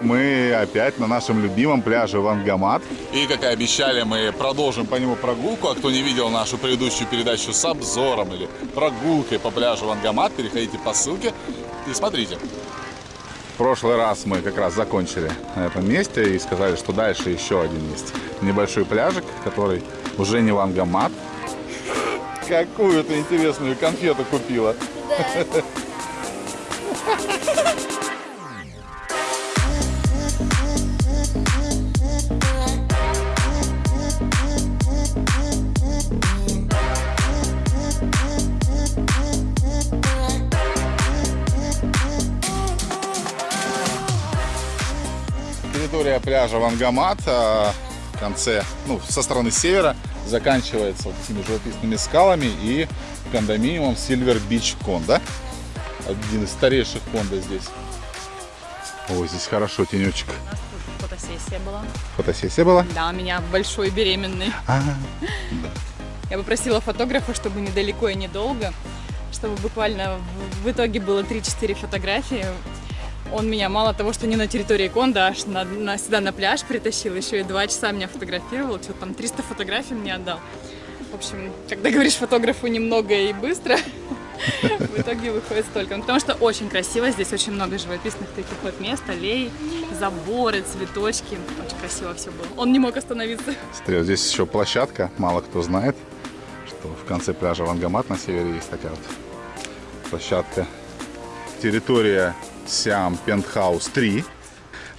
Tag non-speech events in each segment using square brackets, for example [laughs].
Мы опять на нашем любимом пляже Вангамат. И, как и обещали, мы продолжим по нему прогулку. А кто не видел нашу предыдущую передачу с обзором или прогулкой по пляжу Вангамат, переходите по ссылке и смотрите. В прошлый раз мы как раз закончили на этом месте и сказали, что дальше еще один есть небольшой пляжик, который уже не Вангамат. Какую то интересную конфету купила. Да. Территория пляжа Вангамат а, в конце, ну, со стороны севера заканчивается вот такими живописными скалами и кондоминиумом Silver Beach Конда. Один из старейших конда здесь. Ой, здесь хорошо, тенечек. У нас тут фотосессия была. Фотосессия была? Да, у меня большой беременный. А -а -а. Я попросила фотографа, чтобы недалеко и недолго, чтобы буквально в итоге было 3-4 фотографии. Он меня мало того, что не на территории Конда, аж на, на, сюда на пляж притащил, еще и два часа меня фотографировал, что там 300 фотографий мне отдал. В общем, когда говоришь фотографу немного и быстро, [laughs] в итоге выходит столько. Ну, потому что очень красиво, здесь очень много живописных таких вот мест, аллей, заборы, цветочки. Очень красиво все было. Он не мог остановиться. Смотри, здесь еще площадка, мало кто знает, что в конце пляжа Вангамат на севере есть такая вот площадка. Территория Siam Penthouse 3.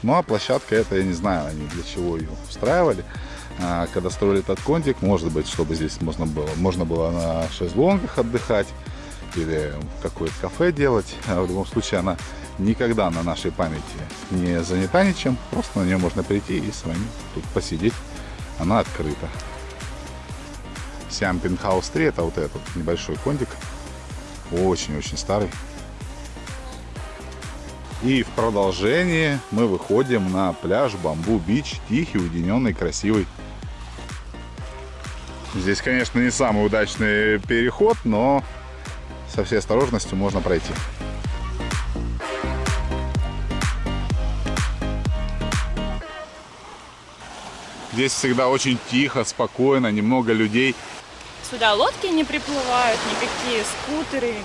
Ну а площадка это, я не знаю, они для чего ее устраивали. А, когда строили этот контик, может быть, чтобы здесь можно было, можно было на шезлонгах отдыхать или какое-то кафе делать. А в любом случае она никогда на нашей памяти не занята ничем. Просто на нее можно прийти и с вами тут посидеть. Она открыта. Siam Penthouse 3 это вот этот небольшой контик. Очень-очень старый. И в продолжение мы выходим на пляж Бамбу-Бич, тихий, уединенный, красивый. Здесь, конечно, не самый удачный переход, но со всей осторожностью можно пройти. Здесь всегда очень тихо, спокойно, немного людей. Сюда лодки не приплывают, никакие скутеры,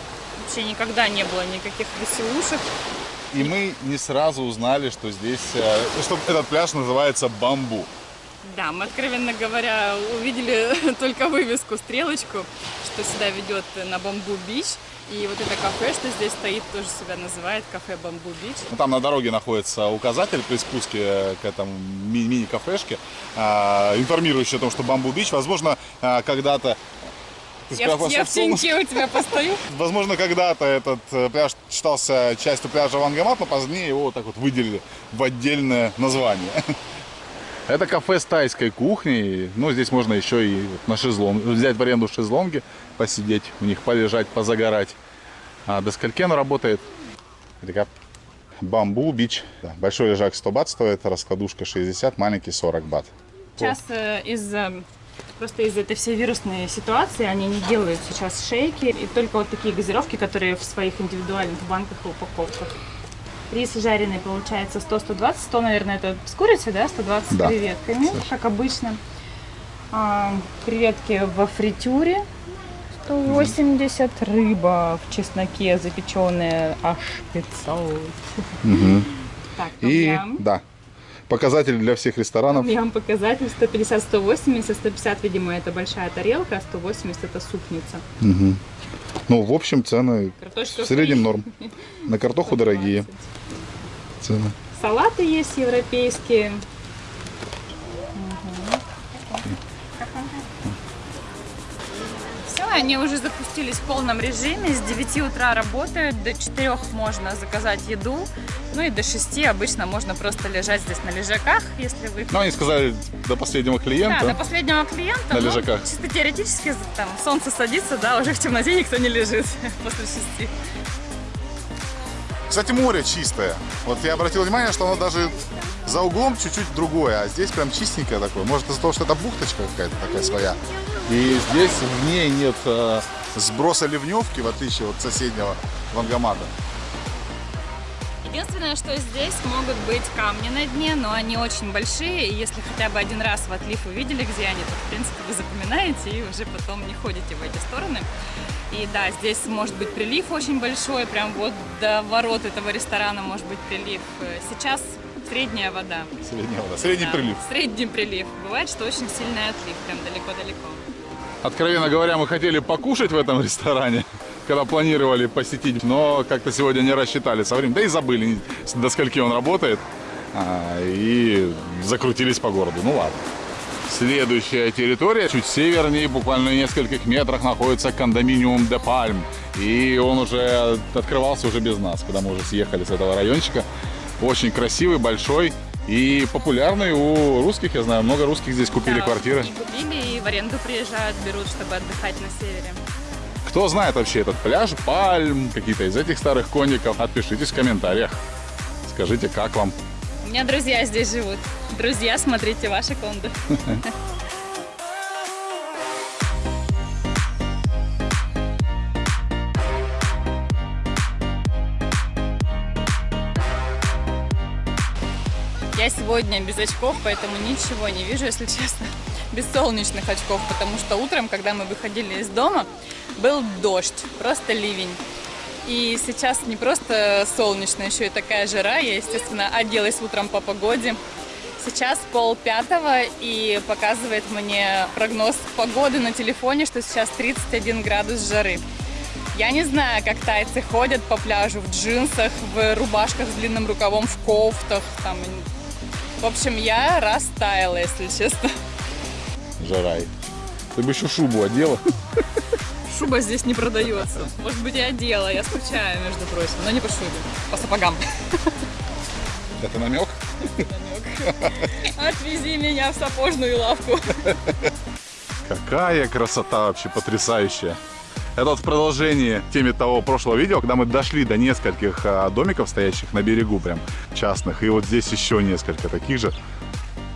вообще никогда не было никаких веселушек. И мы не сразу узнали, что здесь, э, что этот пляж называется Бамбу. Да, мы, откровенно говоря, увидели [laughs] только вывеску, стрелочку, что сюда ведет на Бамбу-Бич. И вот это кафе, что здесь стоит, тоже себя называет кафе Бамбу-Бич. Ну, там на дороге находится указатель при спуске к этому мини-кафешке, а, информирующий о том, что Бамбу-Бич, возможно, а, когда-то я, я в теньке у тебя постою. [laughs] Возможно, когда-то этот э, пляж считался частью пляжа Вангамат, но позднее его вот так вот выделили в отдельное название. [laughs] Это кафе с тайской кухней. Ну, здесь можно еще и на шезлонг, взять в аренду шезлонги, посидеть в них, полежать, позагорать. А до скольки оно работает? Бамбу бич. Большой лежак 100 бат стоит, раскладушка 60, маленький 40 бат. Сейчас э, из э, Просто из-за этой всей вирусной ситуации они не делают сейчас шейки. И только вот такие газировки, которые в своих индивидуальных банках и упаковках. Рис жареный получается 100-120. 100, наверное, это с курицей, да? 120 да. креветками, Слушай. как обычно. А, креветки во фритюре 180. Угу. Рыба в чесноке запеченная аж 500. Угу. Так, И, да, показатель для всех ресторанов? Ям показатель 150-180, 150, видимо, это большая тарелка, а 180 это супница. Угу. Ну, в общем, цены Картошка в среднем норм. На картоху 120. дорогие [laughs] цены. Салаты есть европейские. Они уже запустились в полном режиме. С 9 утра работают, до 4 можно заказать еду. Ну и до 6 обычно можно просто лежать здесь на лежаках, если вы... Ну, они сказали до последнего клиента. Да, до последнего клиента. На ну, лежаках. Чисто теоретически, там, солнце садится, да, уже в темноте никто не лежит [laughs] после 6. Кстати, море чистое. Вот я обратил внимание, что оно даже за углом чуть-чуть другое, а здесь прям чистенькое такое. Может из-за того, что это бухточка какая-то такая своя. И здесь в ней нет э, сброса ливневки, в отличие от соседнего вангомата. Единственное, что здесь могут быть камни на дне, но они очень большие, и если хотя бы один раз в отлив увидели, где они, то, в принципе, вы запоминаете и уже потом не ходите в эти стороны. И да, здесь может быть прилив очень большой, прям вот до ворот этого ресторана может быть прилив. Сейчас средняя вода. Средняя вода, средний Да, прилив. Средний прилив. Бывает, что очень сильный отлив, прям далеко-далеко. Откровенно говоря, мы хотели покушать в этом ресторане, когда планировали посетить, но как-то сегодня не рассчитали со временем, да и забыли, до скольки он работает, а, и закрутились по городу. Ну ладно. Следующая территория, чуть севернее, буквально в нескольких метрах находится кондоминиум Де Пальм. И он уже открывался уже без нас, когда мы уже съехали с этого райончика. Очень красивый, большой и популярный у русских, я знаю, много русских здесь купили Да, квартиры. И купили, и в аренду приезжают, берут, чтобы отдыхать на севере. Кто знает вообще этот пляж, пальм, какие-то из этих старых конников, отпишитесь в комментариях. Скажите, как вам? У меня друзья здесь живут. Друзья, смотрите ваши конды. [laughs] Я сегодня без очков, поэтому ничего не вижу, если честно. Без солнечных очков, потому что утром, когда мы выходили из дома, был дождь, просто ливень. И сейчас не просто солнечно, еще и такая жара. Я, естественно, оделась утром по погоде. Сейчас пол пятого и показывает мне прогноз погоды на телефоне, что сейчас 31 градус жары. Я не знаю, как тайцы ходят по пляжу в джинсах, в рубашках с длинным рукавом, в кофтах. Там. В общем, я растаяла, если честно. Жарай. Ты бы еще шубу одела. Шуба здесь не продается. Может быть, и одела, я скучаю, между прочим, но не по шубе, по сапогам. Это намек? Отвези меня в сапожную лавку. Какая красота вообще потрясающая. Это в продолжении теме того прошлого видео, когда мы дошли до нескольких а, домиков, стоящих на берегу прям частных. И вот здесь еще несколько таких же.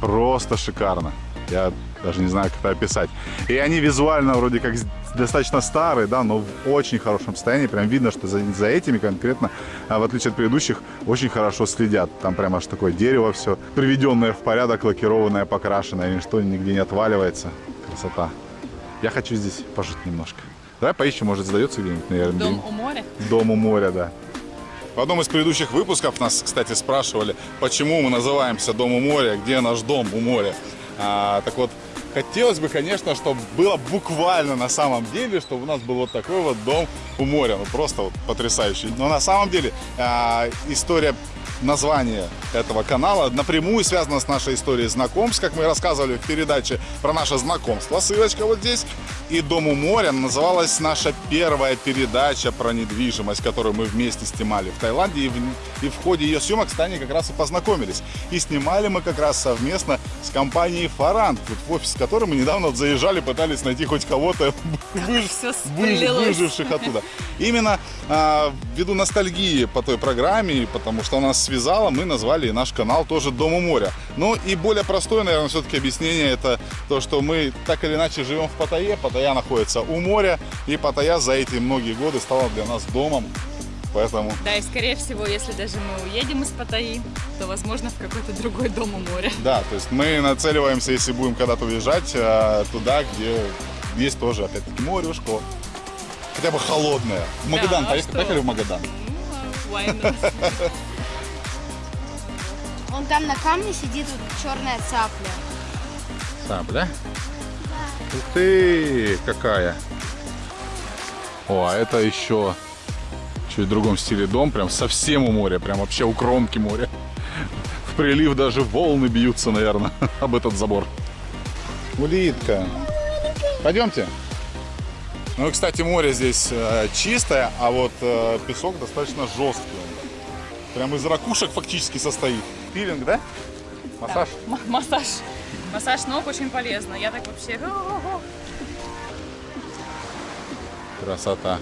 Просто шикарно. Я даже не знаю, как это описать. И они визуально вроде как достаточно старые, да, но в очень хорошем состоянии. Прям видно, что за, за этими конкретно, а, в отличие от предыдущих, очень хорошо следят. Там прям аж такое дерево все, приведенное в порядок, лакированное, покрашенное, ничто нигде не отваливается. Красота. Я хочу здесь пожить немножко. Давай поищем, может, сдается где-нибудь, наверное. Дом у моря. Дом у моря, да. В одном из предыдущих выпусков нас, кстати, спрашивали, почему мы называемся Дом у моря, где наш дом у моря. А, так вот, хотелось бы, конечно, чтобы было буквально на самом деле, чтобы у нас был вот такой вот дом у моря. Ну, просто вот потрясающий. Но на самом деле а, история названия этого канала напрямую связана с нашей историей знакомств, как мы рассказывали в передаче про наше знакомство. Ссылочка вот здесь. И «Дом у моря» называлась наша первая передача про недвижимость, которую мы вместе снимали в Таиланде. И в, и в ходе ее съемок с Таней как раз и познакомились. И снимали мы как раз совместно с компанией «Фарант», вот в офис которой мы недавно заезжали, пытались найти хоть кого-то [laughs] выж- выж- выживших оттуда. Именно а, ввиду ностальгии по той программе, потому что она нас связала, мы назвали наш канал тоже «Дом у моря». Ну и более простое, наверное, все-таки объяснение это то, что мы так или иначе живем в Паттайе. Паттайя находится у моря, и Паттайя за эти многие годы стала для нас домом. Поэтому Да, и скорее всего, если даже мы уедем из Паттайи, то, возможно, в какой-то другой дом у моря. Да, то есть мы нацеливаемся, если будем когда-то уезжать, э, туда, где есть тоже, опять-таки, морюшко. Хотя бы холодное. В Магадан, а поехали, поехали в Магадан. Ну, а why not? [laughs] Вон там на камне сидит вот черная цапля. Сабля? Ух ты, какая! О, а это еще чуть в другом стиле дом, прям совсем у моря, прям вообще у кромки моря. В прилив даже волны бьются, наверное, [laughs] об этот забор. Улитка. Пойдемте. Ну и, кстати, море здесь э, чистое, а вот э, песок достаточно жесткий. Прям из ракушек фактически состоит. Пилинг, да? Массаж? М- Массаж. Массаж ног очень полезно. Я так вообще... Красота.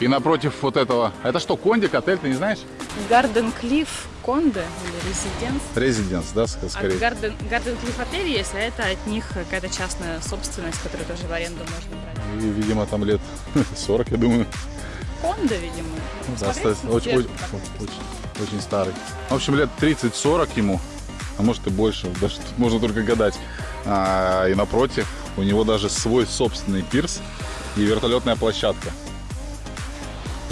И напротив вот этого... а Это что, кондик, отель, ты не знаешь? Гарден Клифф Конде или Резиденс. Резиденс, да, ск- А скорее. Гарден, Гарден Клифф отель есть, а это от них какая-то частная собственность, которую тоже в аренду можно брать. И, видимо, там лет [laughs] 40, я думаю. Хонда, видимо. Ну, да, очень, очень, очень- очень старый. В общем, лет 30-40 ему, а может и больше, [laughs] даже тут можно только гадать. А, и напротив, у него даже свой собственный пирс и вертолетная площадка.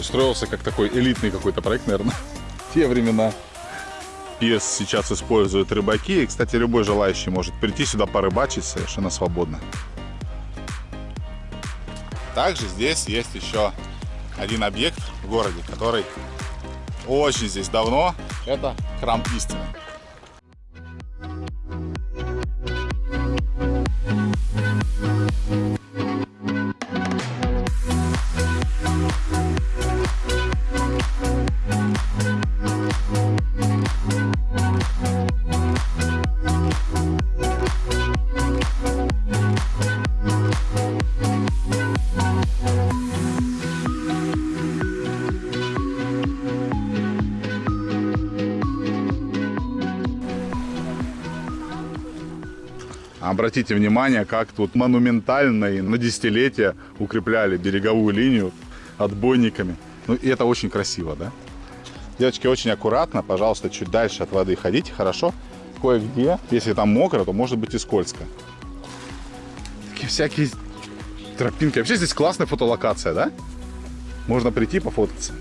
Строился как такой элитный какой-то проект, наверное, [laughs] в те времена. Пирс сейчас используют рыбаки. И, кстати, любой желающий может прийти сюда порыбачить совершенно свободно. Также здесь есть еще один объект в городе, который очень здесь давно. Это храм истины. Обратите внимание, как тут монументально и на десятилетия укрепляли береговую линию отбойниками. Ну и это очень красиво, да? Девочки, очень аккуратно, пожалуйста, чуть дальше от воды ходите, хорошо? Кое-где, если там мокро, то может быть и скользко. Такие всякие тропинки. Вообще здесь классная фотолокация, да? Можно прийти пофоткаться.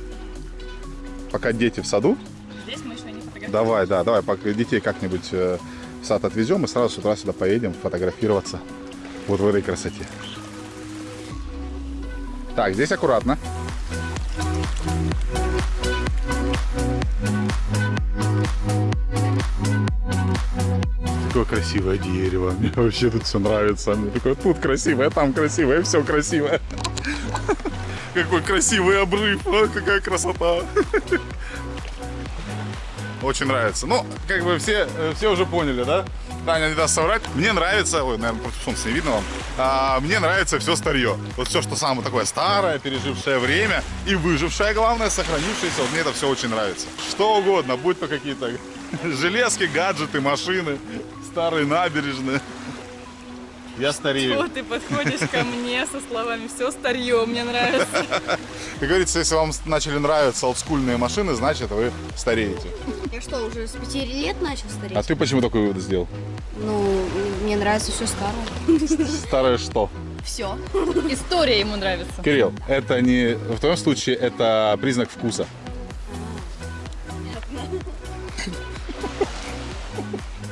Пока дети в саду, Здесь мы еще не фотографируем. Давай, да, давай, пока детей как-нибудь э, сад отвезем и сразу с утра сюда поедем фотографироваться вот в этой красоте. Так, здесь аккуратно. Такое красивое дерево. Мне вообще тут все нравится. Мне такое тут красивое, там красивое, все красивое. [laughs] Какой красивый обрыв, а, какая красота. [laughs] Очень нравится. Ну, как бы все, э, все уже поняли, да? Таня не даст соврать. Мне нравится, ой, наверное, против солнца не видно вам. А, мне нравится все старье. Вот все, что самое такое старое, пережившее время и выжившее, главное, сохранившееся. Вот мне это все очень нравится. Что угодно, будь то какие-то [laughs] железки, гаджеты, машины, старые набережные. Я старею. Вот ты подходишь ко мне со словами «все старье, мне нравится». Как говорится, если вам начали нравиться олдскульные машины, значит вы стареете. Я что, уже с пяти лет начал стареть? А ты почему такой вывод сделал? Ну, мне нравится все старое. Старое что? Все. История ему нравится. Кирилл, это не... В твоем случае это признак вкуса.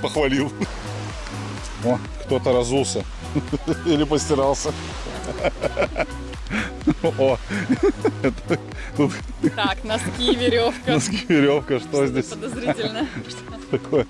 Похвалил. О, кто-то разулся. [laughs] Или постирался. [laughs] О, тут Так, носки, веревка. носки, веревка, что здесь Подозрительно. [laughs] такое?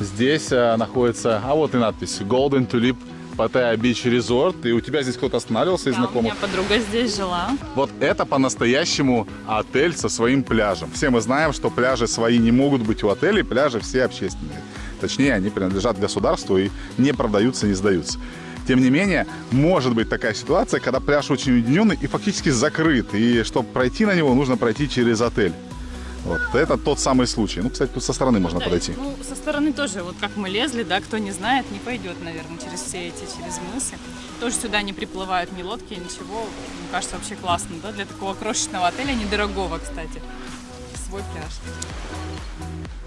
Здесь а, находится, а вот и надпись Golden Tulip Pattaya Beach Resort. И у тебя здесь кто-то останавливался из Да, у знакомых? меня подруга здесь жила. Вот это по-настоящему отель со своим пляжем. Все мы знаем, что пляжи свои не могут быть у отелей, пляжи все общественные. Точнее, они принадлежат государству и не продаются, не сдаются. Тем не менее, может быть такая ситуация, когда пляж очень уединенный и фактически закрыт. И чтобы пройти на него, нужно пройти через отель. Вот это тот самый случай. Ну, кстати, тут со стороны можно Да, подойти. Ну, со стороны тоже, вот как мы лезли, да, кто не знает, не пойдет, наверное, через все эти, через мысы. Тоже сюда не приплывают ни лодки, ничего. Мне кажется, вообще классно, да, для такого крошечного отеля, недорогого, кстати. Свой пляж.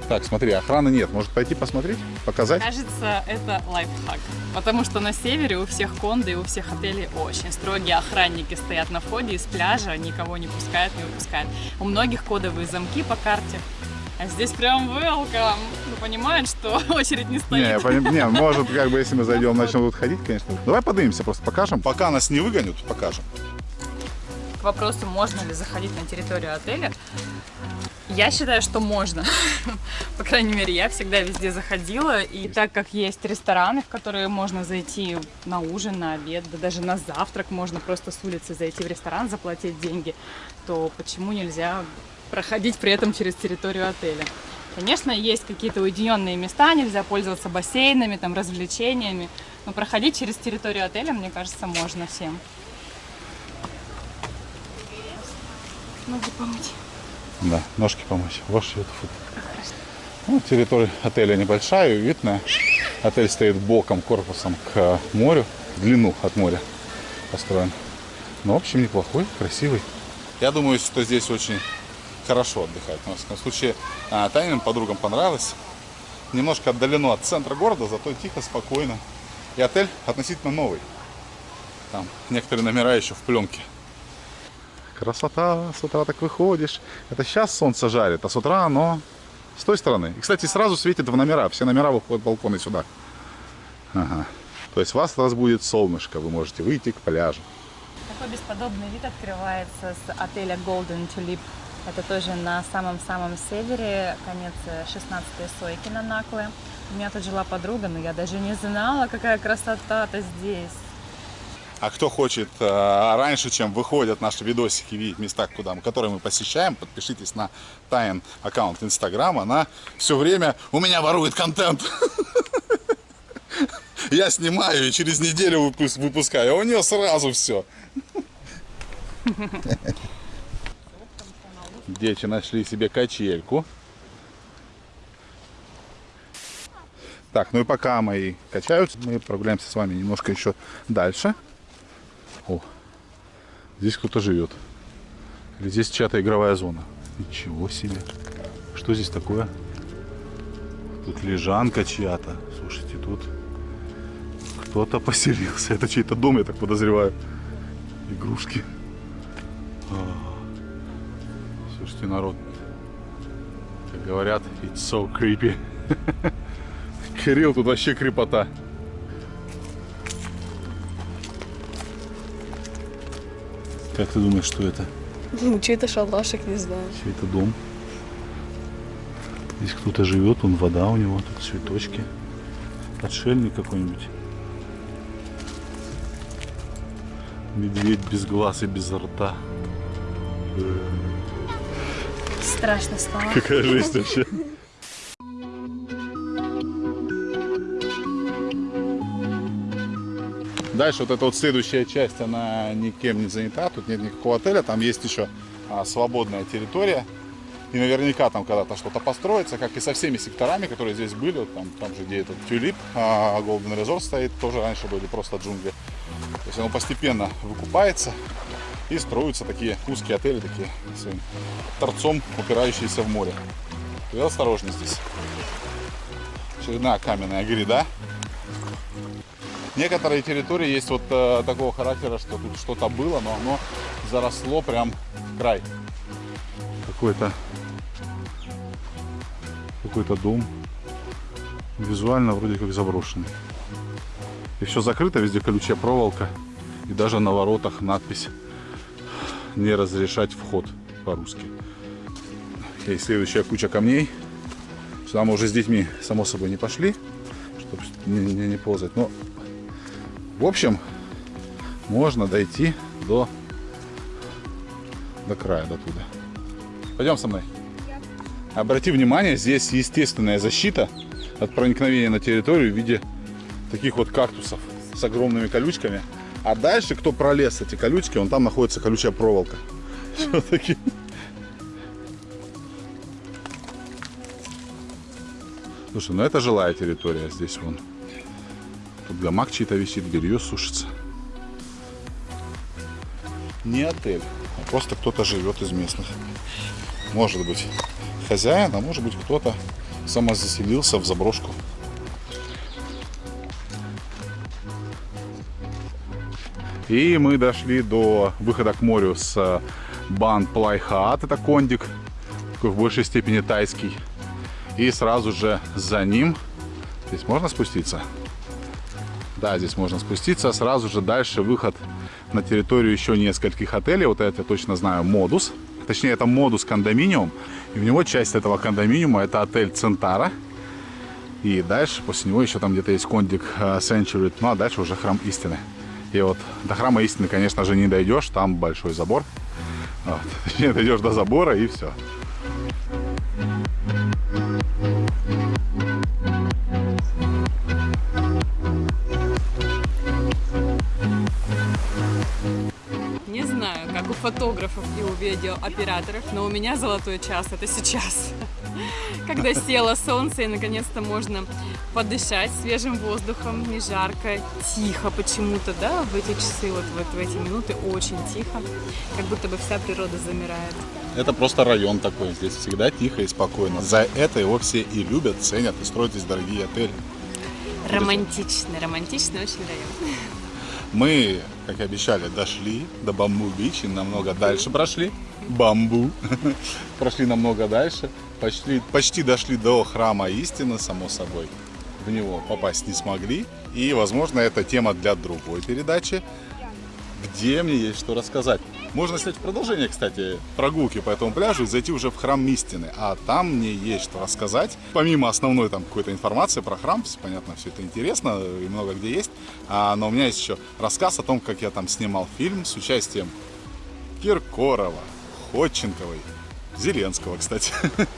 Так, смотри, охраны нет. Может пойти посмотреть, показать? Кажется, это лайфхак. Потому что на севере у всех кондо и у всех отелей очень строгие охранники стоят на входе из пляжа, никого не пускают, не выпускают. У многих кодовые замки по карте. А здесь прям welcome. Ну, понимают, что [laughs] очередь не Не, стоит. я поним- не, может, как бы, если мы [laughs] зайдем, начнем тут ходить, конечно. Давай поднимемся, просто покажем. Пока нас не выгонят, покажем. К вопросу, можно ли заходить на территорию отеля, я считаю, что можно. [laughs] По крайней мере, я всегда везде заходила. И так как есть рестораны, в которые можно зайти на ужин, на обед, да даже на завтрак можно просто с улицы зайти в ресторан, заплатить деньги, то почему нельзя проходить при этом через территорию отеля? Конечно, есть какие-то уединенные места, нельзя пользоваться бассейнами, там, развлечениями, но проходить через территорию отеля, мне кажется, можно всем. Ноги помыть. Да, ножки помочь. Ваш это фу. Ну, территория отеля небольшая, уютная. Отель стоит боком, корпусом к морю, в длину от моря. построен. Но, в общем, неплохой, красивый. Я думаю, что здесь очень хорошо отдыхать. В всяком случае, а, Таниным подругам понравилось. Немножко отдалено от центра города, зато тихо, спокойно. И отель относительно новый. Там некоторые номера еще в пленке. Красота, с утра так выходишь. Это сейчас солнце жарит, а с утра оно с той стороны. И, кстати, сразу светит в номера. Все номера выходят балконы сюда. Ага. То есть вас раз будет солнышко, вы можете выйти к пляжу. Такой бесподобный вид открывается с отеля Golden Tulip. Это тоже на самом-самом севере, конец 16-й сойки на Накле. У меня тут жила подруга, но я даже не знала, какая красота-то здесь. А кто хочет э, раньше, чем выходят наши видосики, видеть места, куда мы, которые мы посещаем, подпишитесь на Тайн аккаунт Инстаграма. Она все время у меня ворует контент. [laughs] Я снимаю и через неделю выпуск- выпускаю, а у нее сразу все. Дети нашли себе качельку. Так, ну и пока мои качаются, мы прогуляемся с вами немножко еще дальше. О, здесь кто-то живет. Или здесь чья-то игровая зона. Ничего себе. Что здесь такое? Тут лежанка чья-то. Слушайте, тут кто-то поселился. Это чей-то дом, я так подозреваю. Игрушки. А. Слушайте, народ. Как говорят, it's so creepy. [laughs] Кирилл, тут вообще крепота. Как ты думаешь, что это? Ну, чей-то шалашик, не знаю. Чей-то дом. Здесь кто-то живет, он вода у него, тут цветочки. Отшельник какой-нибудь. Медведь без глаз и без рта. Страшно стало. Какая жесть вообще. Дальше вот эта вот следующая часть, она никем не занята, тут нет никакого отеля, там есть еще а, свободная территория. И наверняка там когда-то что-то построится, как и со всеми секторами, которые здесь были. Вот там, там же, где этот тюлип, а, Golden Resort стоит, тоже раньше были просто джунгли. То есть оно постепенно выкупается и строятся такие узкие отели, такие своим торцом, упирающиеся в море. И осторожно здесь. Очередная каменная гряда. Некоторые территории есть вот э, такого характера, что тут что-то было, но оно заросло прям в край. Какой-то какой-то дом. Визуально вроде как заброшенный. И все закрыто, везде колючая проволока. И даже на воротах надпись «Не разрешать вход» по-русски. И следующая куча камней. Сюда мы уже с детьми, само собой, не пошли, чтобы не, не, не ползать. Но, в общем, можно дойти до, до края, до туда. Пойдем со мной. Обрати внимание, здесь естественная защита от проникновения на территорию в виде таких вот кактусов с огромными колючками. А дальше, кто пролез эти колючки, он там находится колючая проволока. Все-таки. Слушай, ну это жилая территория здесь вон. Гамак чей-то висит, белье сушится. Не отель, а просто кто-то живет из местных. Может быть хозяин, а может быть кто-то самозаселился в заброшку. И мы дошли до выхода к морю с Baan Plai Haad, это кондик, такой в большей степени тайский. И сразу же за ним, здесь можно спуститься? Да, здесь можно спуститься. Сразу же дальше выход на территорию еще нескольких отелей. Вот это я точно знаю, Модус. Точнее, это Модус кондоминиум. И у него часть этого кондоминиума это отель Центара. И дальше после него еще там где-то есть кондик э, Century. Ну а дальше уже храм истины. И вот до храма истины, конечно же, не дойдешь. Там большой забор. Вот. [laughs] Точнее, дойдешь до забора и все. Фотографов и у видеооператоров, но у меня золотой час это сейчас. [laughs] когда село солнце и наконец-то можно подышать свежим воздухом, не жарко, тихо почему-то, да, в эти часы, вот, вот в эти минуты очень тихо, как будто бы вся природа замирает. Это просто район такой, здесь всегда тихо и спокойно. За это его все и любят, ценят и строят здесь дорогие отели. Романтичный, романтичный очень район. Мы, как и обещали, дошли до Бамбу-Бич и намного дальше прошли. Бамбу. [laughs] Прошли намного дальше. Почти, почти дошли до храма истины, само собой. В него попасть не смогли. И, возможно, это тема для другой передачи, где мне есть что рассказать. Можно снять продолжение, кстати, прогулки по этому пляжу и зайти уже в храм истины. А там мне есть что рассказать. Помимо основной там какой-то информации про храм, понятно, все это интересно и много где есть. А, но у меня есть еще рассказ о том, как я там снимал фильм с участием Киркорова, Ходченковой, Зеленского, кстати,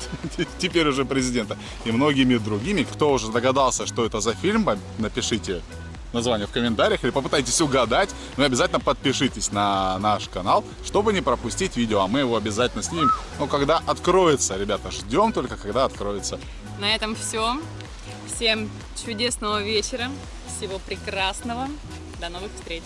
[laughs] теперь уже президента, и многими другими. Кто уже догадался, что это за фильм, напишите название в комментариях или попытайтесь угадать. Но обязательно подпишитесь на наш канал, чтобы не пропустить видео, а мы его обязательно снимем. Но когда откроется, ребята, ждем только, когда откроется. На этом все. Всем чудесного вечера, всего прекрасного. До новых встреч.